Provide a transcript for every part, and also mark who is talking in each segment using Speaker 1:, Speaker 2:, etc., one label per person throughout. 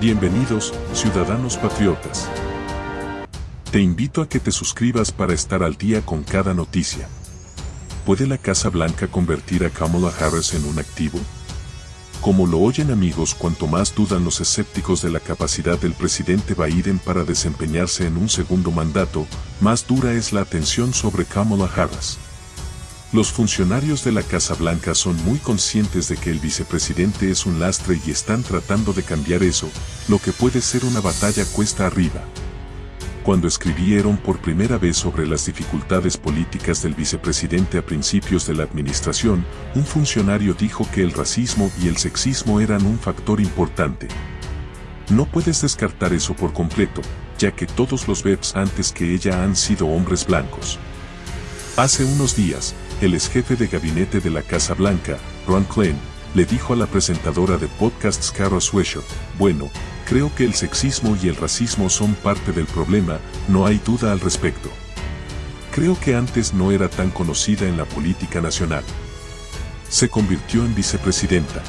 Speaker 1: Bienvenidos, ciudadanos patriotas. Te invito a que te suscribas para estar al día con cada noticia. ¿Puede la Casa Blanca convertir a Kamala Harris en un activo? Como lo oyen amigos, cuanto más dudan los escépticos de la capacidad del presidente Biden para desempeñarse en un segundo mandato, más dura es la atención sobre Kamala Harris. Los funcionarios de la Casa Blanca son muy conscientes de que el vicepresidente es un lastre y están tratando de cambiar eso, lo que puede ser una batalla cuesta arriba. Cuando escribieron por primera vez sobre las dificultades políticas del vicepresidente a principios de la administración, un funcionario dijo que el racismo y el sexismo eran un factor importante. No puedes descartar eso por completo, ya que todos los VEPs antes que ella han sido hombres blancos. Hace unos días, el ex jefe de gabinete de la Casa Blanca, Ron Klein, le dijo a la presentadora de podcasts Carol Swisher, bueno, creo que el sexismo y el racismo son parte del problema, no hay duda al respecto. Creo que antes no era tan conocida en la política nacional. Se convirtió en vicepresidenta.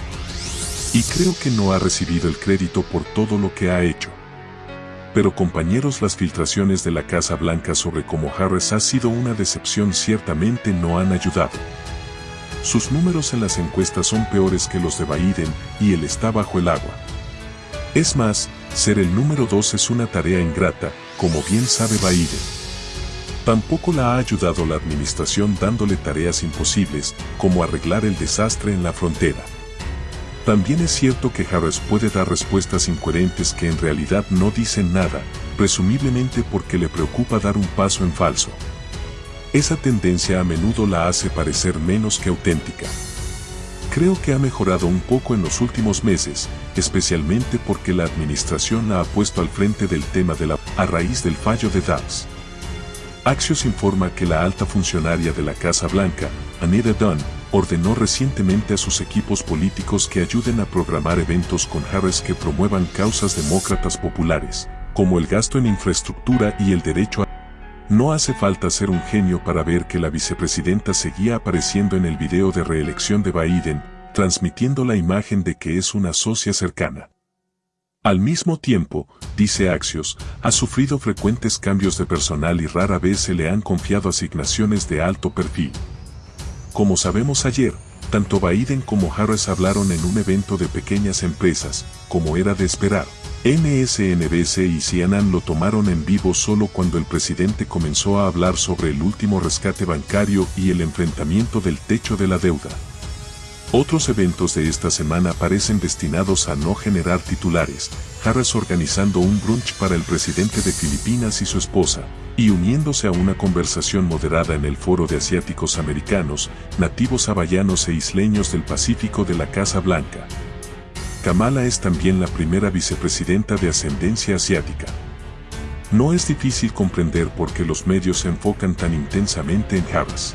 Speaker 1: Y creo que no ha recibido el crédito por todo lo que ha hecho. Pero compañeros las filtraciones de la Casa Blanca sobre cómo Harris ha sido una decepción ciertamente no han ayudado. Sus números en las encuestas son peores que los de Biden y él está bajo el agua. Es más, ser el número 2 es una tarea ingrata, como bien sabe Biden. Tampoco la ha ayudado la administración dándole tareas imposibles, como arreglar el desastre en la frontera. También es cierto que Harris puede dar respuestas incoherentes que en realidad no dicen nada, presumiblemente porque le preocupa dar un paso en falso. Esa tendencia a menudo la hace parecer menos que auténtica. Creo que ha mejorado un poco en los últimos meses, especialmente porque la administración la ha puesto al frente del tema de la a raíz del fallo de Dobbs. Axios informa que la alta funcionaria de la Casa Blanca, Anita Dunn, ordenó recientemente a sus equipos políticos que ayuden a programar eventos con Harris que promuevan causas demócratas populares, como el gasto en infraestructura y el derecho a... No hace falta ser un genio para ver que la vicepresidenta seguía apareciendo en el video de reelección de Biden, transmitiendo la imagen de que es una socia cercana. Al mismo tiempo, dice Axios, ha sufrido frecuentes cambios de personal y rara vez se le han confiado asignaciones de alto perfil. Como sabemos ayer, tanto Biden como Harris hablaron en un evento de pequeñas empresas, como era de esperar. MSNBC y CNN lo tomaron en vivo solo cuando el presidente comenzó a hablar sobre el último rescate bancario y el enfrentamiento del techo de la deuda. Otros eventos de esta semana parecen destinados a no generar titulares, Harris organizando un brunch para el presidente de Filipinas y su esposa, y uniéndose a una conversación moderada en el foro de asiáticos americanos, nativos hawaianos e isleños del Pacífico de la Casa Blanca. Kamala es también la primera vicepresidenta de ascendencia asiática. No es difícil comprender por qué los medios se enfocan tan intensamente en Harris.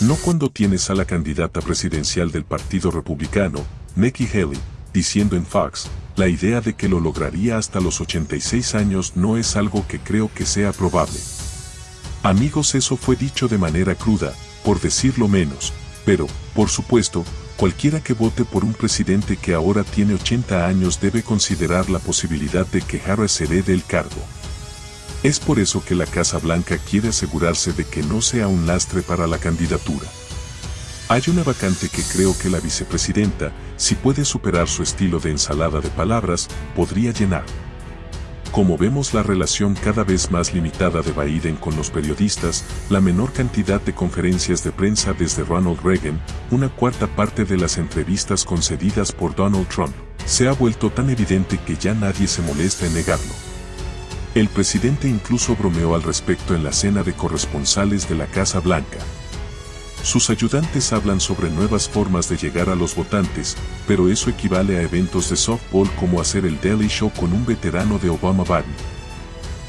Speaker 1: No cuando tienes a la candidata presidencial del Partido Republicano, Nikki Haley, diciendo en Fox, la idea de que lo lograría hasta los 86 años no es algo que creo que sea probable. Amigos, eso fue dicho de manera cruda, por decirlo menos, pero, por supuesto, cualquiera que vote por un presidente que ahora tiene 80 años debe considerar la posibilidad de que Harris herede el cargo. Es por eso que la Casa Blanca quiere asegurarse de que no sea un lastre para la candidatura. Hay una vacante que creo que la vicepresidenta, si puede superar su estilo de ensalada de palabras, podría llenar. Como vemos la relación cada vez más limitada de Biden con los periodistas, la menor cantidad de conferencias de prensa desde Ronald Reagan, una cuarta parte de las entrevistas concedidas por Donald Trump, se ha vuelto tan evidente que ya nadie se molesta en negarlo. El presidente incluso bromeó al respecto en la cena de corresponsales de la Casa Blanca. Sus ayudantes hablan sobre nuevas formas de llegar a los votantes, pero eso equivale a eventos de softball como hacer el Daily Show con un veterano de Obama Barney.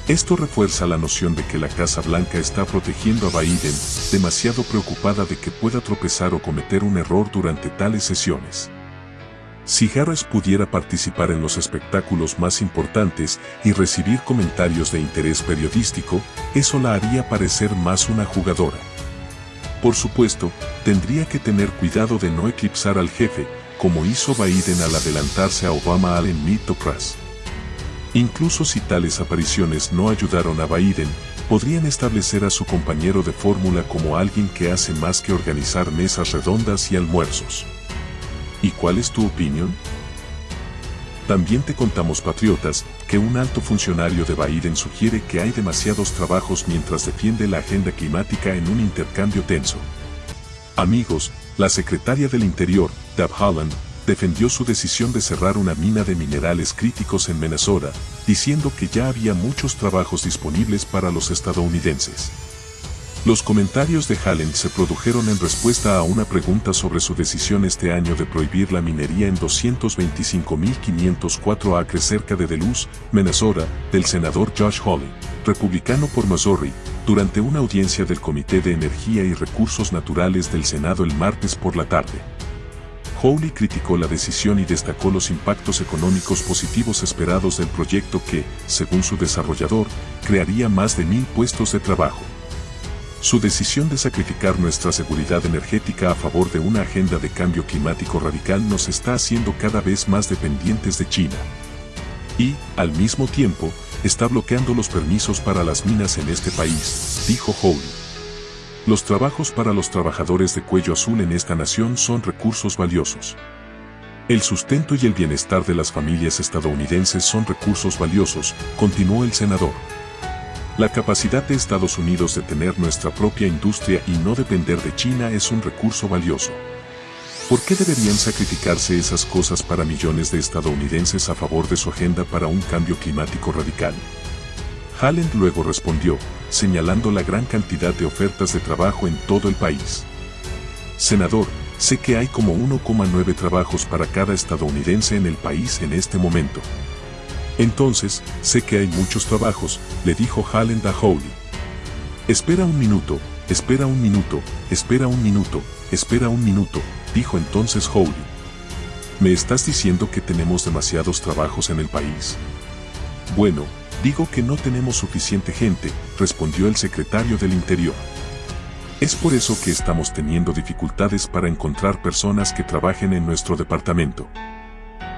Speaker 1: Esto refuerza la noción de que la Casa Blanca está protegiendo a Biden, demasiado preocupada de que pueda tropezar o cometer un error durante tales sesiones. Si Harris pudiera participar en los espectáculos más importantes y recibir comentarios de interés periodístico, eso la haría parecer más una jugadora. Por supuesto, tendría que tener cuidado de no eclipsar al jefe, como hizo Biden al adelantarse a Obama al en Meet. Incluso si tales apariciones no ayudaron a Biden, podrían establecer a su compañero de fórmula como alguien que hace más que organizar mesas redondas y almuerzos. ¿Y cuál es tu opinión? También te contamos, patriotas, que un alto funcionario de Biden sugiere que hay demasiados trabajos mientras defiende la agenda climática en un intercambio tenso. Amigos, la secretaria del Interior, Deb Holland, defendió su decisión de cerrar una mina de minerales críticos en Minnesota, diciendo que ya había muchos trabajos disponibles para los estadounidenses. Los comentarios de Hallen se produjeron en respuesta a una pregunta sobre su decisión este año de prohibir la minería en 225.504 acres cerca de Duluth, Minnesota, del senador Josh Hawley, republicano por Missouri, durante una audiencia del Comité de Energía y Recursos Naturales del Senado el martes por la tarde. Hawley criticó la decisión y destacó los impactos económicos positivos esperados del proyecto que, según su desarrollador, crearía más de mil puestos de trabajo. Su decisión de sacrificar nuestra seguridad energética a favor de una agenda de cambio climático radical nos está haciendo cada vez más dependientes de China. Y, al mismo tiempo, está bloqueando los permisos para las minas en este país, dijo Hawley. Los trabajos para los trabajadores de cuello azul en esta nación son recursos valiosos. El sustento y el bienestar de las familias estadounidenses son recursos valiosos, continuó el senador. La capacidad de Estados Unidos de tener nuestra propia industria y no depender de China es un recurso valioso. ¿Por qué deberían sacrificarse esas cosas para millones de estadounidenses a favor de su agenda para un cambio climático radical? Halland luego respondió, señalando la gran cantidad de ofertas de trabajo en todo el país. Senador, sé que hay como 1,9 trabajos para cada estadounidense en el país en este momento. Entonces, sé que hay muchos trabajos, le dijo Halland a Howley. Espera un minuto, espera un minuto, espera un minuto, espera un minuto, dijo entonces Howley. ¿Me estás diciendo que tenemos demasiados trabajos en el país? Bueno, Digo que no tenemos suficiente gente, respondió el secretario del Interior. Es por eso que estamos teniendo dificultades para encontrar personas que trabajen en nuestro departamento.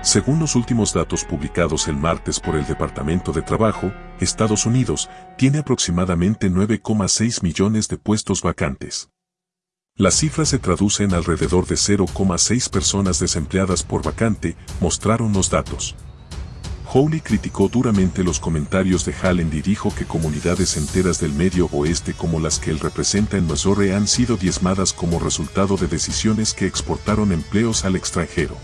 Speaker 1: Según los últimos datos publicados el martes por el Departamento de Trabajo, Estados Unidos tiene aproximadamente 9,6 millones de puestos vacantes. La cifra se traduce en alrededor de 0,6 personas desempleadas por vacante, mostraron los datos. Howley criticó duramente los comentarios de Halland y dijo que comunidades enteras del medio oeste como las que él representa en Missouri han sido diezmadas como resultado de decisiones que exportaron empleos al extranjero.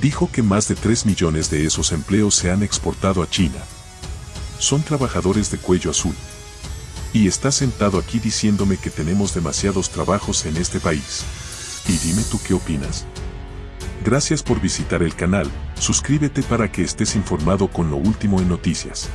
Speaker 1: Dijo que más de 3 millones de esos empleos se han exportado a China. Son trabajadores de cuello azul. Y está sentado aquí diciéndome que tenemos demasiados trabajos en este país. Y dime tú qué opinas. Gracias por visitar el canal, suscríbete para que estés informado con lo último en noticias.